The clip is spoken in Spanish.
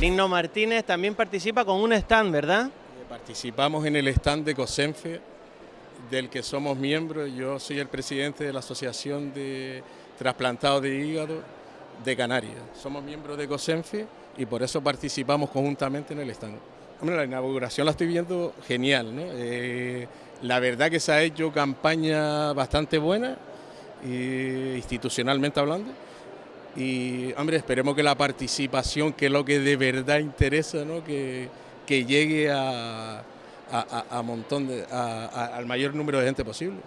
Digno Martínez también participa con un stand, ¿verdad? Participamos en el stand de COSENFE, del que somos miembros. Yo soy el presidente de la Asociación de Trasplantados de Hígado de Canarias. Somos miembros de COSENFE y por eso participamos conjuntamente en el stand. La inauguración la estoy viendo genial. ¿no? Eh, la verdad que se ha hecho campaña bastante buena, institucionalmente hablando. Y, hombre, esperemos que la participación, que es lo que de verdad interesa, ¿no? que, que llegue a, a, a montón de, al mayor número de gente posible.